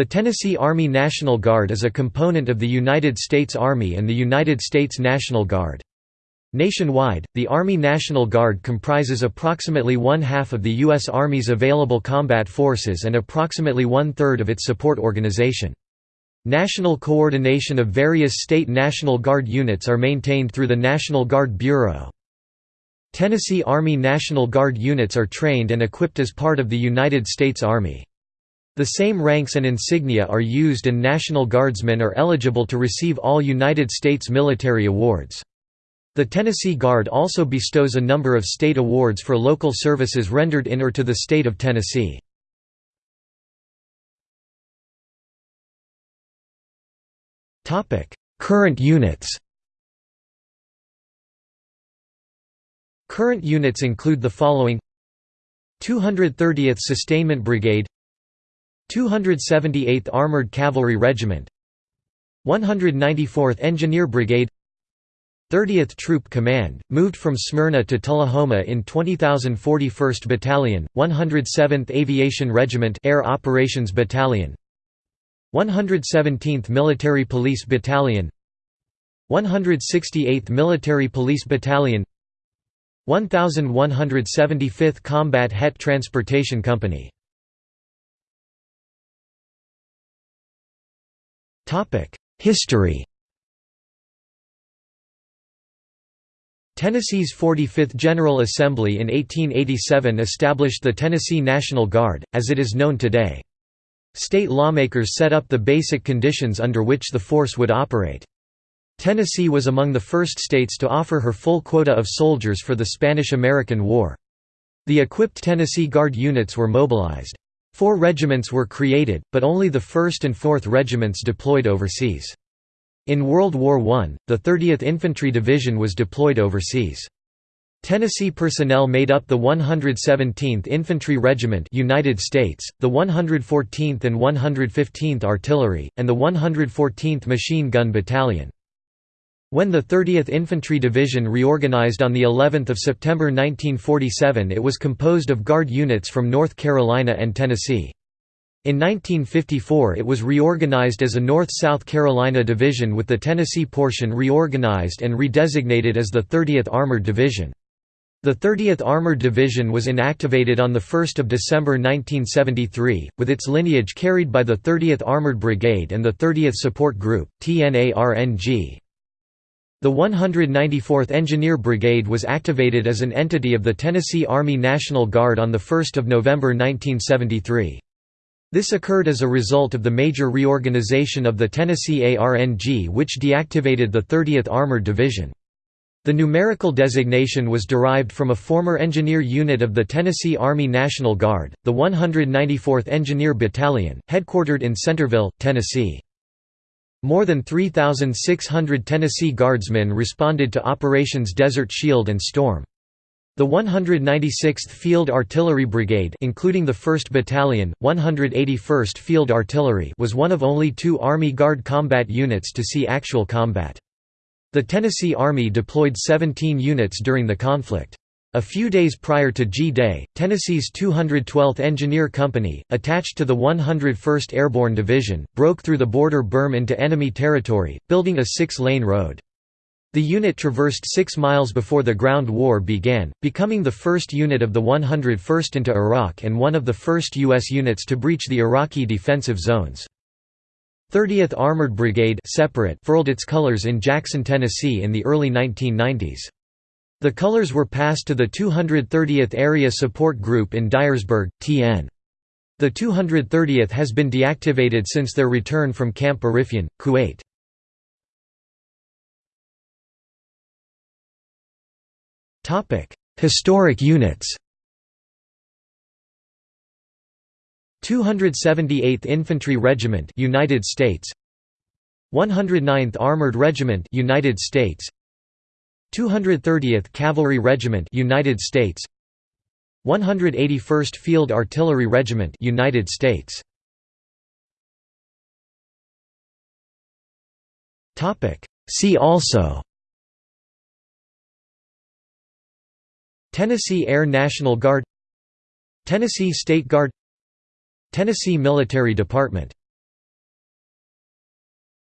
The Tennessee Army National Guard is a component of the United States Army and the United States National Guard. Nationwide, the Army National Guard comprises approximately one-half of the U.S. Army's available combat forces and approximately one-third of its support organization. National coordination of various state National Guard units are maintained through the National Guard Bureau. Tennessee Army National Guard units are trained and equipped as part of the United States Army. The same ranks and insignia are used and National Guardsmen are eligible to receive all United States military awards. The Tennessee Guard also bestows a number of state awards for local services rendered in or to the state of Tennessee. Current units Current units include the following 230th Sustainment Brigade 278th Armored Cavalry Regiment 194th Engineer Brigade 30th Troop Command, moved from Smyrna to Tullahoma in 20041st Battalion, 107th Aviation Regiment Air Operations Battalion 117th Military Police Battalion 168th Military Police Battalion 1175th Combat Het Transportation Company History Tennessee's 45th General Assembly in 1887 established the Tennessee National Guard, as it is known today. State lawmakers set up the basic conditions under which the force would operate. Tennessee was among the first states to offer her full quota of soldiers for the Spanish–American War. The equipped Tennessee Guard units were mobilized. Four regiments were created, but only the 1st and 4th regiments deployed overseas. In World War I, the 30th Infantry Division was deployed overseas. Tennessee personnel made up the 117th Infantry Regiment United States, the 114th and 115th Artillery, and the 114th Machine Gun Battalion. When the 30th Infantry Division reorganized on the 11th of September 1947 it was composed of Guard units from North Carolina and Tennessee. In 1954 it was reorganized as a North-South Carolina Division with the Tennessee portion reorganized and redesignated as the 30th Armored Division. The 30th Armored Division was inactivated on 1 December 1973, with its lineage carried by the 30th Armored Brigade and the 30th Support Group, TNARNG. The 194th Engineer Brigade was activated as an entity of the Tennessee Army National Guard on 1 November 1973. This occurred as a result of the major reorganization of the Tennessee ARNG which deactivated the 30th Armored Division. The numerical designation was derived from a former engineer unit of the Tennessee Army National Guard, the 194th Engineer Battalion, headquartered in Centerville, Tennessee. More than 3,600 Tennessee Guardsmen responded to Operations Desert Shield and Storm. The 196th Field Artillery Brigade including the 1st Battalion, 181st Field Artillery was one of only two Army Guard combat units to see actual combat. The Tennessee Army deployed 17 units during the conflict. A few days prior to G-Day, Tennessee's 212th Engineer Company, attached to the 101st Airborne Division, broke through the border berm into enemy territory, building a six-lane road. The unit traversed six miles before the ground war began, becoming the first unit of the 101st into Iraq and one of the first U.S. units to breach the Iraqi defensive zones. 30th Armored Brigade separate furled its colors in Jackson, Tennessee in the early 1990s. The colors were passed to the 230th Area Support Group in Dyersburg, TN. The 230th has been deactivated since their return from Camp Arifjan, Kuwait. Historic units. 278th Infantry Regiment, United States. 109th Armored Regiment, United States. 230th Cavalry Regiment, United States. 181st Field Artillery Regiment, United States. Topic: See also. Tennessee Air National Guard. Tennessee State Guard. Tennessee Military Department